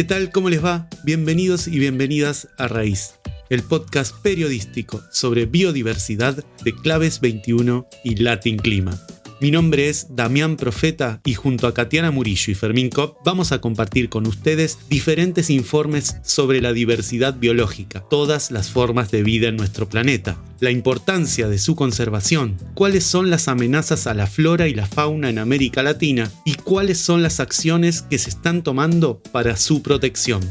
¿Qué tal? ¿Cómo les va? Bienvenidos y bienvenidas a Raíz, el podcast periodístico sobre biodiversidad de Claves 21 y Latin Clima. Mi nombre es Damián Profeta y junto a Katiana Murillo y Fermín Kopp vamos a compartir con ustedes diferentes informes sobre la diversidad biológica, todas las formas de vida en nuestro planeta, la importancia de su conservación, cuáles son las amenazas a la flora y la fauna en América Latina y cuáles son las acciones que se están tomando para su protección.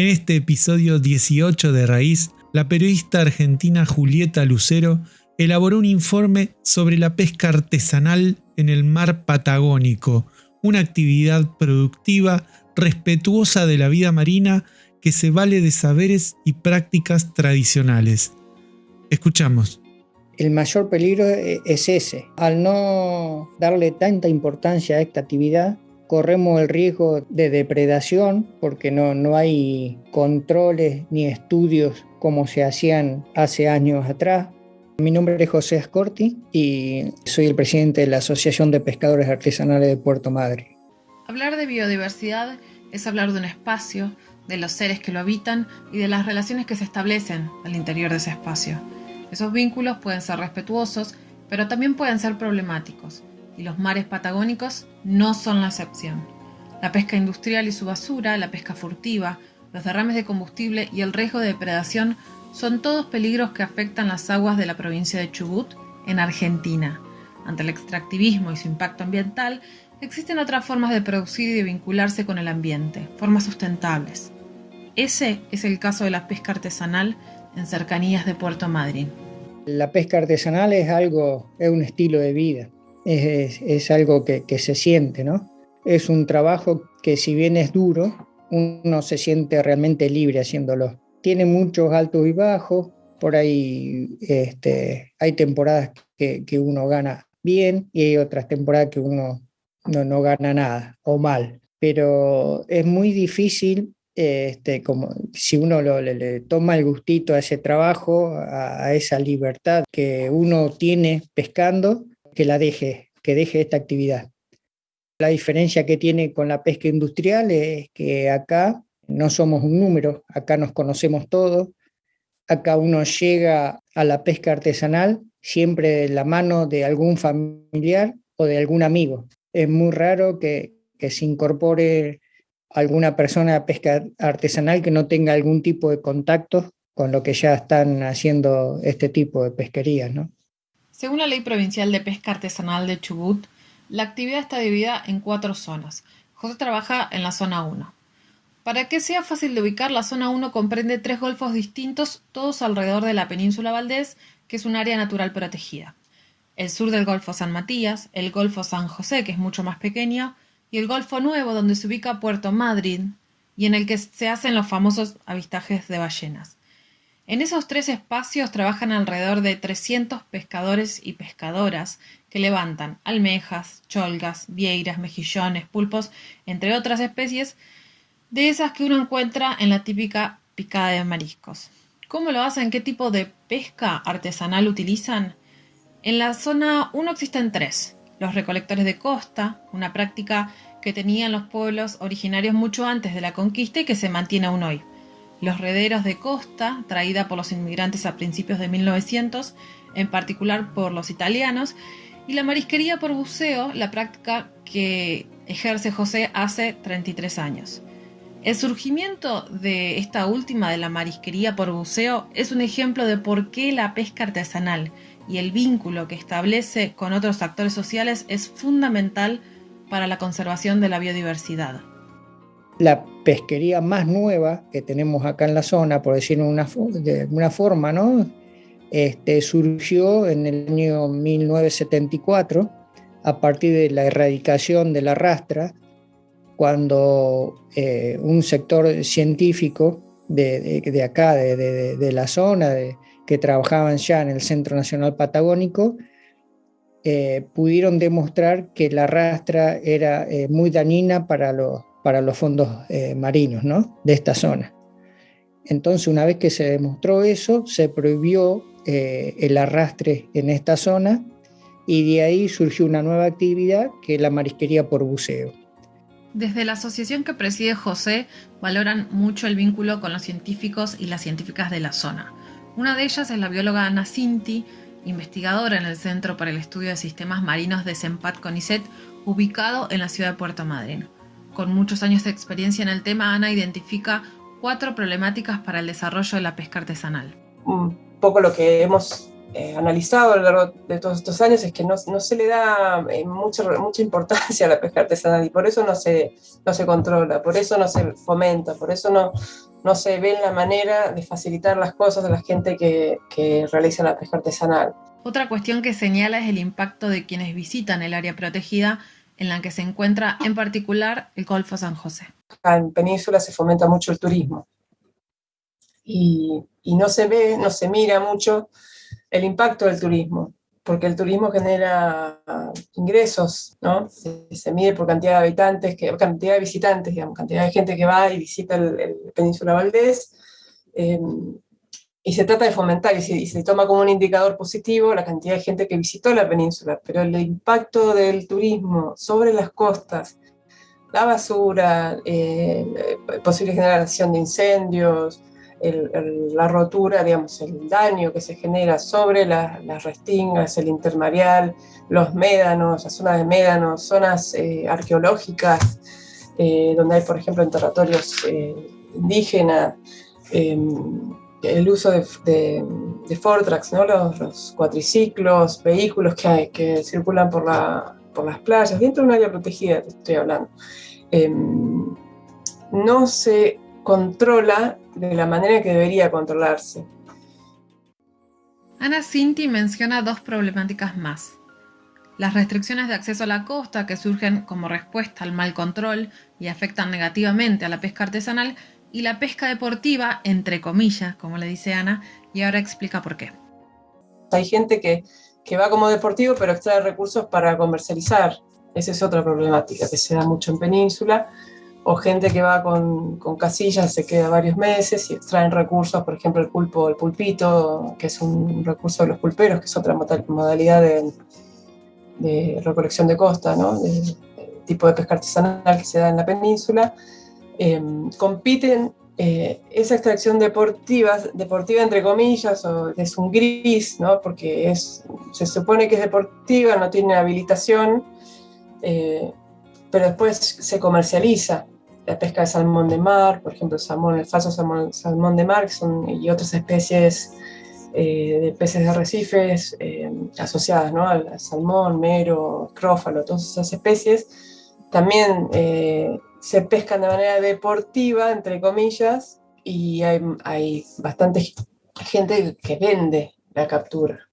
En este episodio 18 de Raíz, la periodista argentina Julieta Lucero elaboró un informe sobre la pesca artesanal en el mar Patagónico, una actividad productiva, respetuosa de la vida marina que se vale de saberes y prácticas tradicionales. Escuchamos. El mayor peligro es ese. Al no darle tanta importancia a esta actividad, corremos el riesgo de depredación porque no, no hay controles ni estudios como se hacían hace años atrás. Mi nombre es José Ascorti y soy el presidente de la Asociación de Pescadores Artesanales de Puerto Madre. Hablar de biodiversidad es hablar de un espacio, de los seres que lo habitan y de las relaciones que se establecen al interior de ese espacio. Esos vínculos pueden ser respetuosos, pero también pueden ser problemáticos y los mares patagónicos no son la excepción. La pesca industrial y su basura, la pesca furtiva, los derrames de combustible y el riesgo de depredación son todos peligros que afectan las aguas de la provincia de Chubut, en Argentina. Ante el extractivismo y su impacto ambiental, existen otras formas de producir y de vincularse con el ambiente, formas sustentables. Ese es el caso de la pesca artesanal en cercanías de Puerto Madryn. La pesca artesanal es algo, es un estilo de vida es, algo que, se siente, ¿no? Es un trabajo que si bien es duro, uno se siente realmente libre haciéndolo. Tiene muchos altos y bajos, por ahí este, hay temporadas que, uno gana bien y hay otras temporadas que uno no, no gana nada o mal. Pero es muy difícil, este, como si uno le, toma el gustito a ese trabajo, a, esa libertad que uno tiene pescando, que la deje, que deje esta actividad. La diferencia que tiene con la pesca industrial es que acá no somos un número, acá nos conocemos todos, acá uno llega a la pesca artesanal siempre de la mano de algún familiar o de algún amigo. Es muy raro que, que se incorpore alguna persona a pesca artesanal que no tenga algún tipo de contacto con lo que ya están haciendo este tipo de pesquerías, ¿no? Según la Ley Provincial de Pesca Artesanal de Chubut, la actividad está dividida en cuatro zonas. José trabaja en la zona 1. Para que sea fácil de ubicar, la zona 1 comprende tres golfos distintos, todos alrededor de la península Valdés, que es un área natural protegida. El sur del Golfo San Matías, el Golfo San José, que es mucho más pequeño, y el Golfo Nuevo, donde se ubica Puerto Madrid, y en el que se hacen los famosos avistajes de ballenas. En esos tres espacios trabajan alrededor de 300 pescadores y pescadoras que levantan almejas, cholgas, vieiras, mejillones, pulpos, entre otras especies, de esas que uno encuentra en la típica picada de mariscos. ¿Cómo lo hacen? ¿Qué tipo de pesca artesanal utilizan? En la zona 1 existen tres. Los recolectores de costa, una práctica que tenían los pueblos originarios mucho antes de la conquista y que se mantiene aún hoy los rederos de costa, traída por los inmigrantes a principios de 1900, en particular por los italianos, y la marisquería por buceo, la práctica que ejerce José hace 33 años. El surgimiento de esta última de la marisquería por buceo es un ejemplo de por qué la pesca artesanal y el vínculo que establece con otros actores sociales es fundamental para la conservación de la biodiversidad la pesquería más nueva que tenemos acá en la zona, por decirlo de alguna forma, ¿no? Este, surgió en el año 1974 a partir de la erradicación de la rastra, cuando eh, un sector científico de, acá, de, la zona, que trabajaban ya en el Centro Nacional Patagónico, eh, pudieron demostrar que la rastra era eh, muy dañina para los para los fondos eh, marinos ¿no? de esta zona. Entonces, una vez que se demostró eso, se prohibió eh, el arrastre en esta zona y de ahí surgió una nueva actividad que es la marisquería por buceo. Desde la asociación que preside José valoran mucho el vínculo con los científicos y las científicas de la zona. Una de ellas es la bióloga Ana Cinti, investigadora en el Centro para el Estudio de Sistemas Marinos de Sempat CONICET, ubicado en la ciudad de Puerto Madryn. Con muchos años de experiencia en el tema, Ana identifica cuatro problemáticas para el desarrollo de la pesca artesanal. Un poco lo que hemos eh, analizado a lo largo de todos estos años es que no, no se le da eh, mucha, mucha importancia a la pesca artesanal y por eso no se, no se controla, por eso no se fomenta, por eso no, no se ve la manera de facilitar las cosas a la gente que, que realiza la pesca artesanal. Otra cuestión que señala es el impacto de quienes visitan el área protegida en la que se encuentra en particular el Golfo San José. En Península se fomenta mucho el turismo y, no se ve, no se mira mucho el impacto del turismo, porque el turismo genera ingresos, ¿no? Se, mide por cantidad de habitantes, cantidad de visitantes, digamos, cantidad de gente que va y visita el, Península Valdés, em, y se trata de fomentar, y se, toma como un indicador positivo la cantidad de gente que visitó la península, pero el impacto del turismo sobre las costas, la basura, eh, posible generación de incendios, la rotura, digamos, el daño que se genera sobre las restingas, el intermareal, los médanos, las zonas de médanos, zonas eh, arqueológicas, eh, donde hay, por ejemplo, enterratorios eh, indígenas, em, el uso de, de, Fortrax, ¿no? los, cuatriciclos, vehículos que, circulan por, la, por las playas, dentro de un área protegida, te estoy hablando. Em, no se controla de la manera que debería controlarse. Ana Cinti menciona dos problemáticas más. Las restricciones de acceso a la costa que surgen como respuesta al mal control y afectan negativamente a la pesca artesanal y la pesca deportiva, entre comillas, como le dice Ana, y ahora explica por qué. Hay gente que, que va como deportivo pero extrae recursos para comercializar. Esa es otra problemática que se da mucho en Península o gente que va con, con, casillas, se queda varios meses y extraen recursos, por ejemplo el pulpo, el pulpito, que es un recurso de los pulperos, que es otra modalidad de, de recolección de costa, ¿no? tipo de pesca artesanal que se da en la península, em, compiten eh, esa extracción deportiva, deportiva entre comillas, o es un gris, ¿no? porque es, se supone que es deportiva, no tiene habilitación, eh, pero después se comercializa la pesca de salmón de mar, por ejemplo, el, salmón, el falso salmón, de mar y otras especies eh, de peces de arrecifes eh, asociadas ¿no? al, salmón, mero, crófalo, todas esas especies, también eh, se pescan de manera deportiva, entre comillas, y hay, hay bastante gente que vende la captura.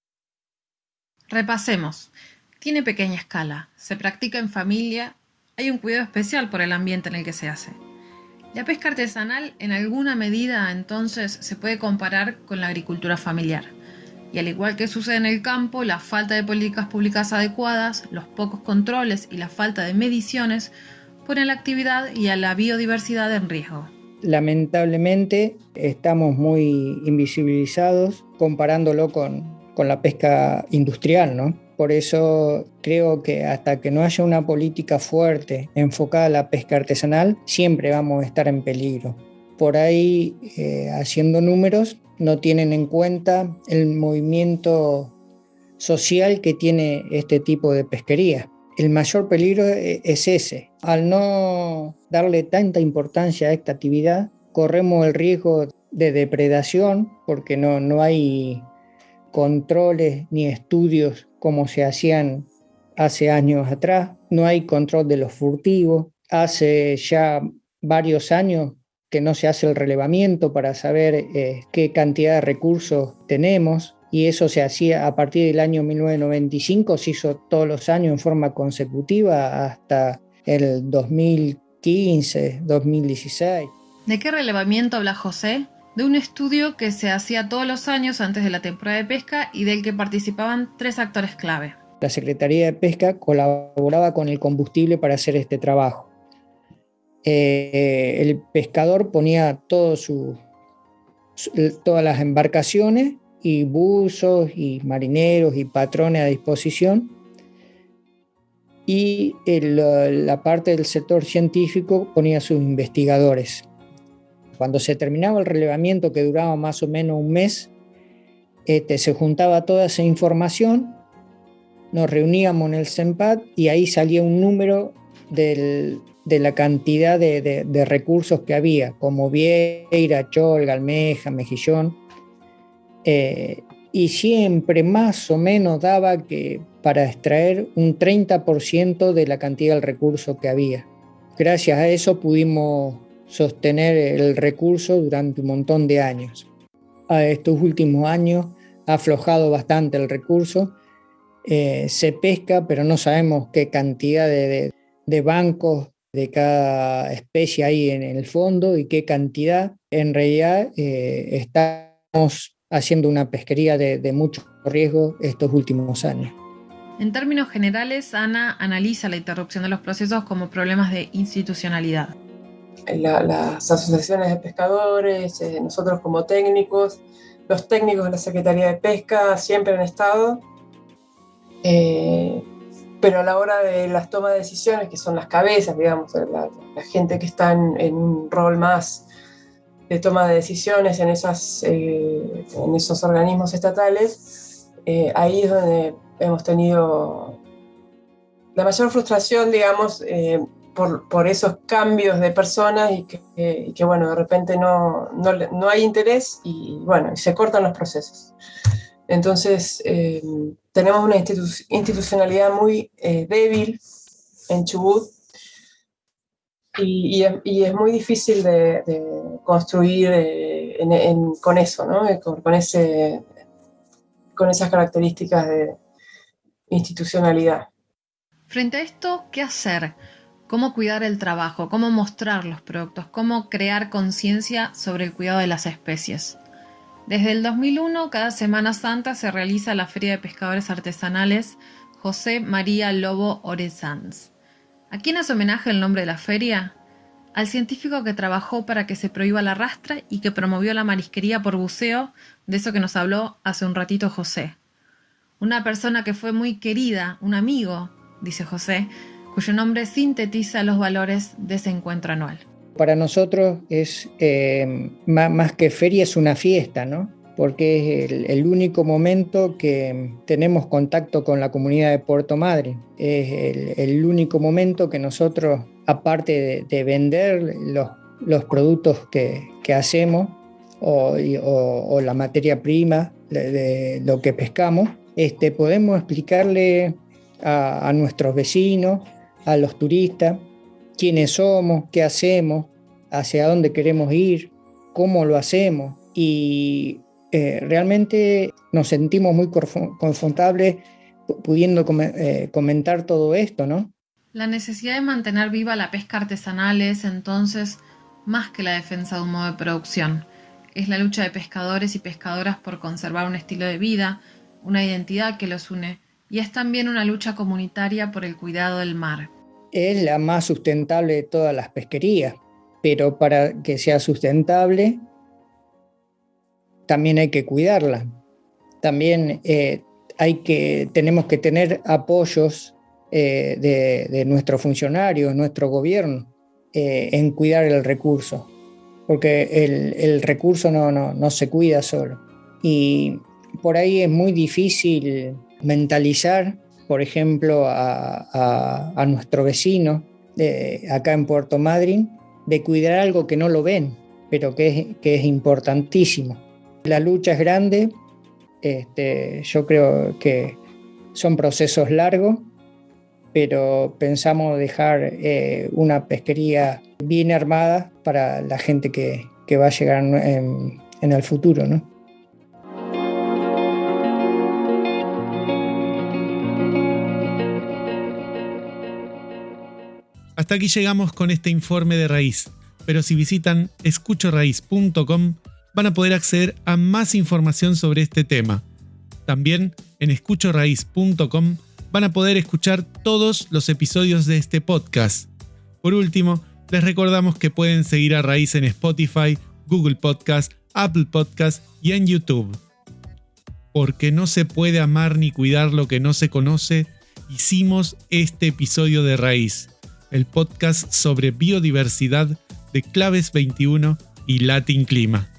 Repasemos. Tiene pequeña escala, se practica en familia hay un cuidado especial por el ambiente en el que se hace. La pesca artesanal en alguna medida entonces se puede comparar con la agricultura familiar. Y al igual que sucede en el campo, la falta de políticas públicas adecuadas, los pocos controles y la falta de mediciones ponen la actividad y a la biodiversidad en riesgo. Lamentablemente estamos muy invisibilizados comparándolo con, con la pesca industrial, ¿no? Por eso creo que hasta que no haya una política fuerte enfocada a la pesca artesanal, siempre vamos a estar en peligro. Por ahí, eh, haciendo números, no tienen en cuenta el movimiento social que tiene este tipo de pesquería. El mayor peligro e, es ese. Al no darle tanta importancia a esta actividad, corremos el riesgo de depredación porque no, no hay controles ni estudios como se hacían hace años atrás, no hay control de los furtivos, hace ya varios años que no se hace el relevamiento para saber eh, qué cantidad de recursos tenemos y eso se hacía a partir del año 1995, se hizo todos los años en forma consecutiva hasta el 2015, 2016. ¿De qué relevamiento habla José? de un estudio que se hacía todos los años antes de la temporada de pesca y del que participaban tres actores clave. La Secretaría de Pesca colaboraba con el combustible para hacer este trabajo. Eh, el pescador ponía todas las embarcaciones y buzos y marineros y patrones a disposición y la parte del sector científico ponía sus investigadores. Cuando se terminaba el relevamiento, que duraba más o menos un mes, este, se juntaba toda esa información, nos reuníamos en el CEMPAD y ahí salía un número de la cantidad de, recursos que había, como Vieira, Chol, Almeja, Mejillón. Eh, y siempre más o menos daba que para extraer un 30% de la cantidad del recurso que había. Gracias a eso pudimos sostener el recurso durante un montón de años. A estos últimos años ha aflojado bastante el recurso, eh, se pesca, pero no sabemos qué cantidad de, bancos de cada especie hay en el fondo y qué cantidad. En realidad eh, estamos haciendo una pesquería de, mucho riesgo estos últimos años. En términos generales, Ana analiza la interrupción de los procesos como problemas de institucionalidad. las asociaciones de pescadores, eh, nosotros como técnicos, los técnicos de la Secretaría de Pesca siempre han estado, eh, pero a la hora de las tomas de decisiones, que son las cabezas, digamos, la, gente que está en un rol más de toma de decisiones en, esas, eh, en esos organismos estatales, eh, ahí es donde hemos tenido la mayor frustración, digamos, eh, por, por, esos cambios de personas y que, que bueno, de repente no, no, no, hay interés y bueno, se cortan los procesos. Entonces, tenemos una institucionalidad muy débil en Chubut y, es, muy difícil de, construir eh, con eso. Eh, con esas características de institucionalidad. Frente a esto, ¿qué hacer? ¿Cómo cuidar el trabajo? ¿Cómo mostrar los productos? ¿Cómo crear conciencia sobre el cuidado de las especies? Desde el 2001, cada Semana Santa se realiza la Feria de Pescadores Artesanales José María Lobo Orezans ¿A quién hace homenaje el nombre de la feria? Al científico que trabajó para que se prohíba la rastra y que promovió la marisquería por buceo, de eso que nos habló hace un ratito José. Una persona que fue muy querida, un amigo, dice José, cuyo nombre sintetiza los valores de ese encuentro anual. Para nosotros es eh, más que feria, es una fiesta, ¿no? porque es el, único momento que tenemos contacto con la comunidad de Puerto Madre. Es el, único momento que nosotros, aparte de, vender los, productos que, hacemos o, la materia prima de, lo que pescamos, este, podemos explicarle a nuestros vecinos, a los turistas, quiénes somos, qué hacemos, hacia dónde queremos ir, cómo lo hacemos. Y eh, realmente nos sentimos muy confortables pudiendo eh, comentar todo esto, ¿no? La necesidad de mantener viva la pesca artesanal es entonces más que la defensa de un modo de producción. Es la lucha de pescadores y pescadoras por conservar un estilo de vida, una identidad que los une, y es también una lucha comunitaria por el cuidado del mar. Es la más sustentable de todas las pesquerías, pero para que sea sustentable también hay que cuidarla. También eh, hay que, tenemos que tener apoyos eh, de, nuestros funcionarios, nuestro gobierno, eh, en cuidar el recurso, porque el, recurso no, no, se cuida solo. Y por ahí es muy difícil mentalizar, por ejemplo, a, nuestro vecino acá en Puerto Madryn, de cuidar algo que no lo ven, pero que que es importantísimo. La lucha es grande, este, yo creo que son procesos largos, pero pensamos dejar eh, una pesquería bien armada para la gente que, va a llegar en, el futuro. Hasta aquí llegamos con este informe de raíz, pero si visitan escuchoraíz.com van a poder acceder a más información sobre este tema. También en escuchoraíz.com van a poder escuchar todos los episodios de este podcast. Por último, les recordamos que pueden seguir a Raíz en Spotify, Google Podcast, Apple Podcast y en YouTube. Porque no se puede amar ni cuidar lo que no se conoce, hicimos este episodio de Raíz, el podcast sobre biodiversidad de Claves 21 y Latin Clima.